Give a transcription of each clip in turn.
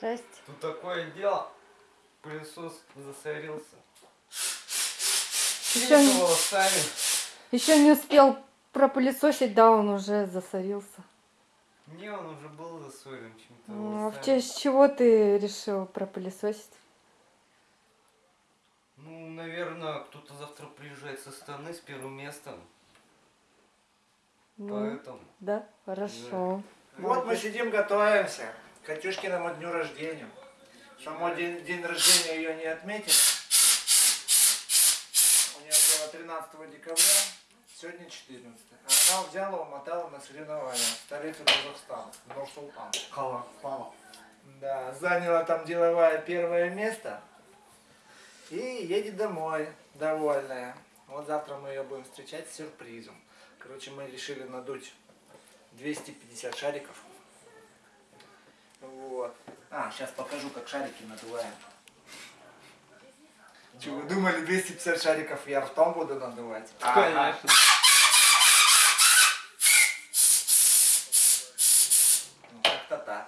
Здрасте. Тут такое дело. Пылесос засорился. Еще, не- волосами. еще не успел пропылесосить, да, он уже засорился. Не, он уже был засорен чем-то. Ну, а в честь чего ты решил пропылесосить? Ну, наверное, кто-то завтра приезжает со стороны с первым местом. Ну, Поэтому. да, хорошо. Вот мы сидим, готовимся Катюшкиному дню рождения. Само день, день рождения ее не отметили. У нее было 13 декабря, сегодня 14. А она взяла, умотала на соревнования в столицу Казахстана, Нур-Султан. Казахстана. Да, заняла там деловое первое место и едет домой, довольная. Вот завтра мы ее будем встречать с сюрпризом. Короче, мы решили надуть 250 шариков. Вот. А, сейчас покажу, как шарики надуваем. Что, вы думали, 250 шариков я ртом буду надувать? Конечно. Ну, как-то так.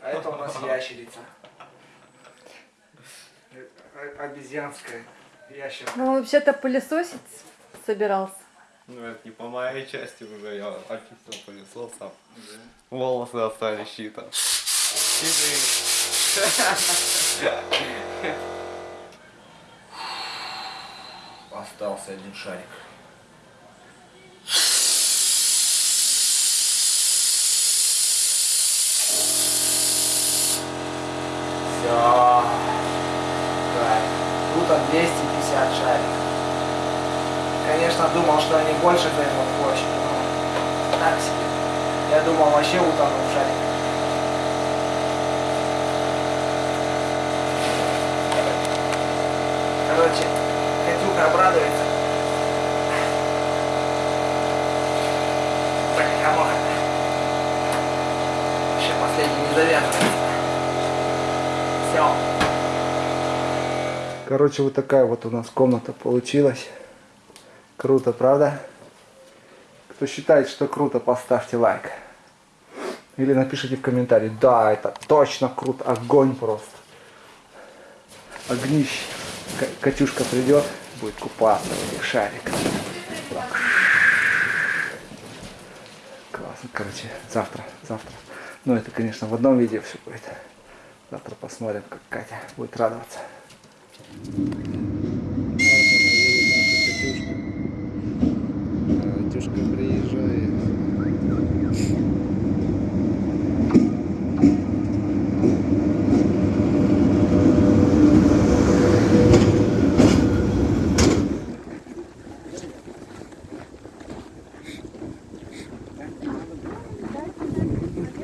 А это у нас ящерица. Э, э, Обезьянская ящерка. Ну, вообще-то пылесосить собирался. Ну, это не по моей части уже, я очистил пылесосом. Волосы остались чьи-то. Остался один шарик. Все. Так. Тут от 250 шариков. Конечно, больше займут площадь, но так себе. Я думал, вообще утону в шарике. Короче, Катюха обрадуется. Так, come on. Еще последний завязывается. Все. Короче, вот такая вот у нас комната получилась. Круто, правда? Кто считает, что круто, поставьте лайк. Или напишите в комментарии, да, это точно круто, огонь просто. Огнище. Катюшка придет, будет купаться в этих шариках. Классно, короче, завтра, завтра. Ну, это, конечно, в одном видео все будет. Завтра посмотрим, как Катя будет радоваться. Катюшка приезжает.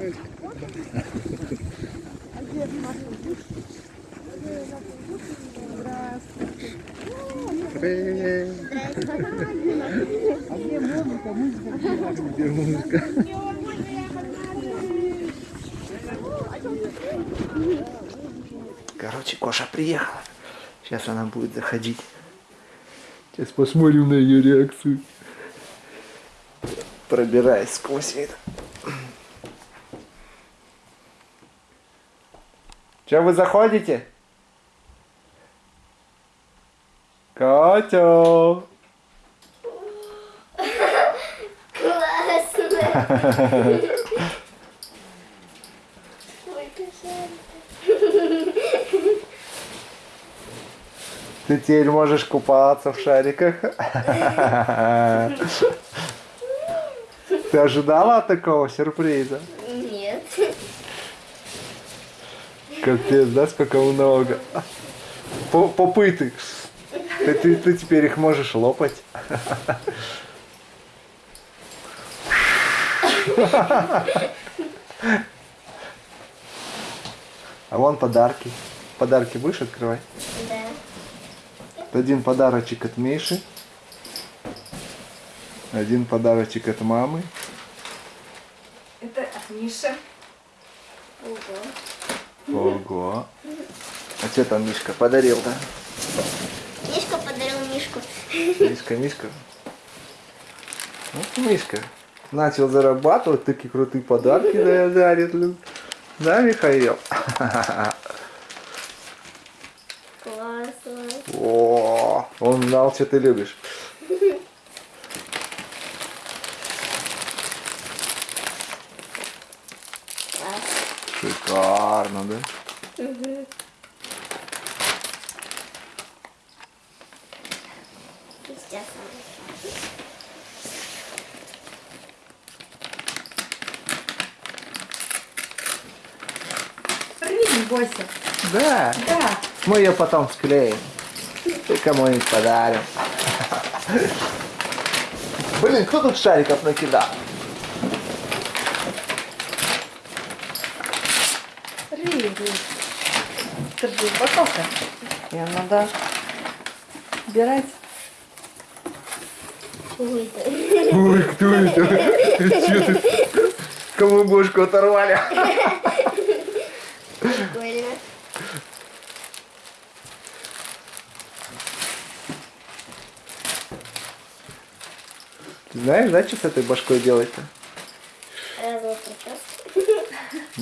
Где музыка? Короче, Коша приехала. Сейчас она будет заходить. Сейчас посмотрим на ее реакцию. Пробираясь сквозь это. Че вы заходите? Катя! Классно. Ты теперь можешь купаться в шариках. Ты ожидала такого сюрприза? Нет. Капец, да, сколько много. По- Попыты. Ты, ты, ты теперь их можешь лопать. А вон подарки. Подарки будешь открывать? Да. Один подарочек от Миши. Один подарочек от мамы. Это от Миши. Ого. Ого. А что там Мишка подарил, да? Мишка подарил Мишку. Мишка, Мишка. Вот Мишка. начал зарабатывать, такие крутые подарки да, дарит. Да, Михаил? Классно. О, он знал, что ты любишь. Класс. Шикарно, да? Сейчас. Рви, не бойся. Да. Да. Мы ее потом склеим. И кому-нибудь подарим. Блин, кто тут шариков накидал? Держи, упаковка. Ее надо убирать. Ой, кто это? Ты ты? Кому бошку оторвали? Прикольно. Ты знаешь, да, что с этой башкой делать-то?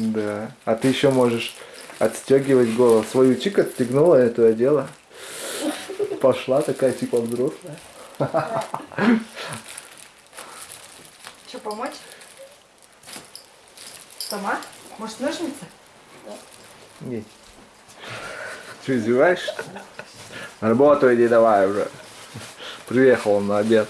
Да. А ты еще можешь отстегивать голову. Свою чик отстегнула, эту одела. Пошла такая типа взрослая. Что, помочь? Сама? Может, ножницы? Не. Что, издеваешься? Работу иди давай уже. Приехал он на обед.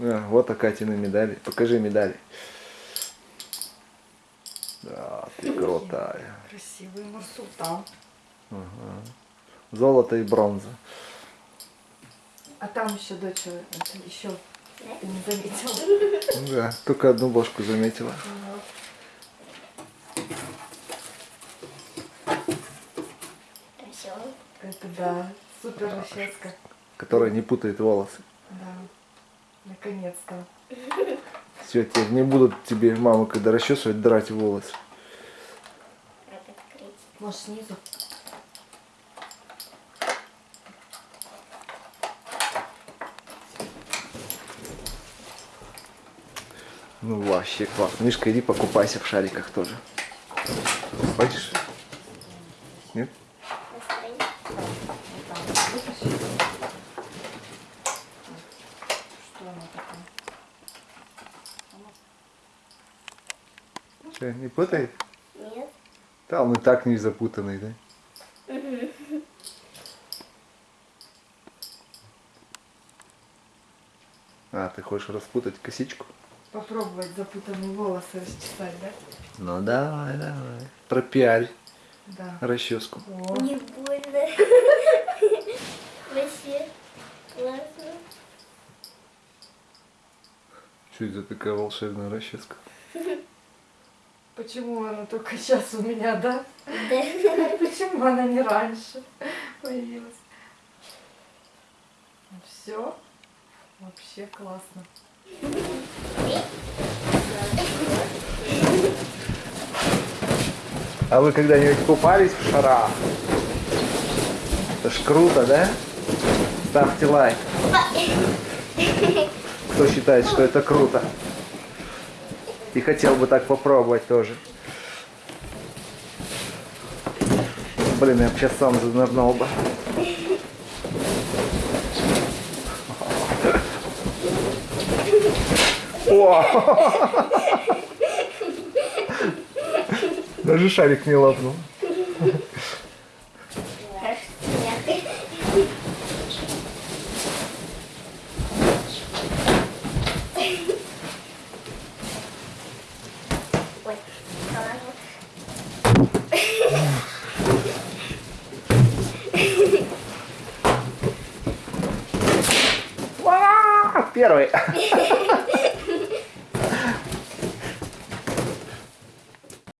А, вот Акатины медали. Покажи медали. Да, ты крутая. Красивый Нурсултан. Золото и бронза. А там еще дочь, это еще не заметила. Да, только одну бошку заметила. Это да, супер расческа. Которая не путает волосы. Да, наконец-то. Все, теперь не будут тебе мамы, когда расчесывать, драть волосы. Может, снизу? Ну вообще класс. Мишка, иди покупайся в шариках тоже. Хочешь? Нет? Настроение. Вытащи. Что она такая? Че, не путает? Нет. Да, он и так не запутанный, да? А, ты хочешь распутать косичку? Попробовать запутанные волосы расчесать, да? Ну давай, давай. Пропиарь Да. расческу. О, Не больно. Вообще классно. Что это такая волшебная расческа? Почему она только сейчас у меня, да? Да. Почему она не раньше появилась? Все. Вообще классно. А вы когда-нибудь купались в шарах? Это ж круто, да? Ставьте лайк. Кто считает, что это круто. И хотел бы так попробовать тоже. Блин, я бы сейчас сам занырнул бы. О! Даже шарик не лопнул. pues ¡Wow! ¡Pierre!